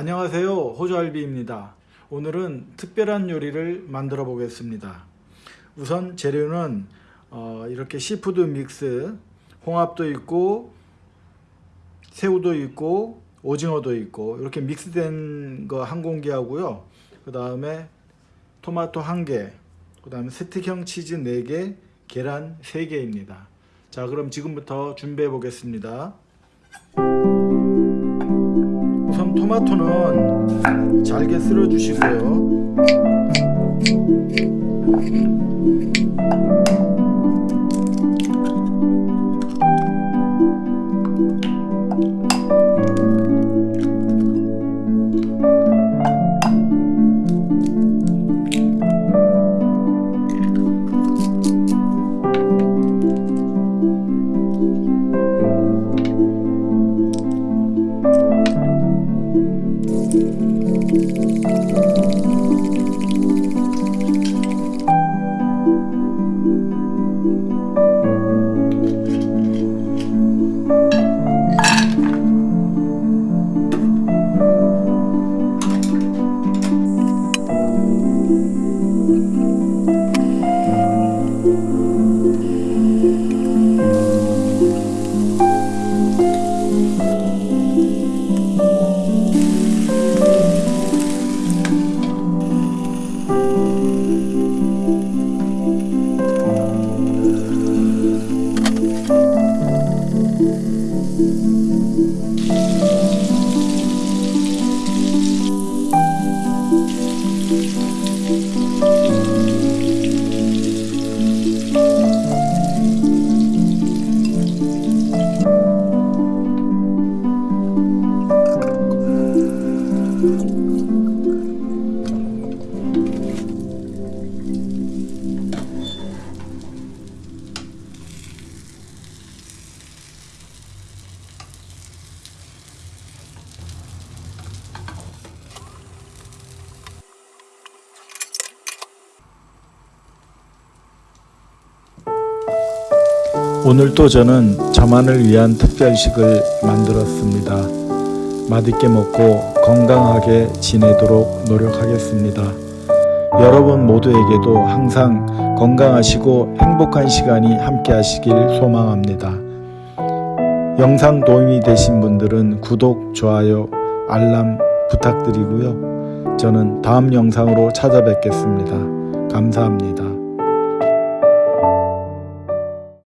안녕하세요. 호주알비입니다. 오늘은 특별한 요리를 만들어 보겠습니다. 우선 재료는 어, 이렇게 seafood mix 홍합도 있고 새우도 있고 오징어도 있고 이렇게 mix된 거 한 공기 하고요. 그 다음에 토마토 한개그 다음에 스틱형 치즈 4개 계란 3개입니다. 자 그럼 지금부터 준비해 보겠습니다 토마토는 잘게 썰어 주시고요 오늘 또 저는 저만을 위한 특별식을 만들었습니다. 맛있게 먹고 건강하게 지내도록 노력하겠습니다. 여러분 모두에게도 항상 건강하시고 행복한 시간이 함께 하시길 소망합니다. 영상 도움이 되신 분들은 구독, 좋아요, 알람 부탁드리고요. 저는 다음 영상으로 찾아뵙겠습니다. 감사합니다.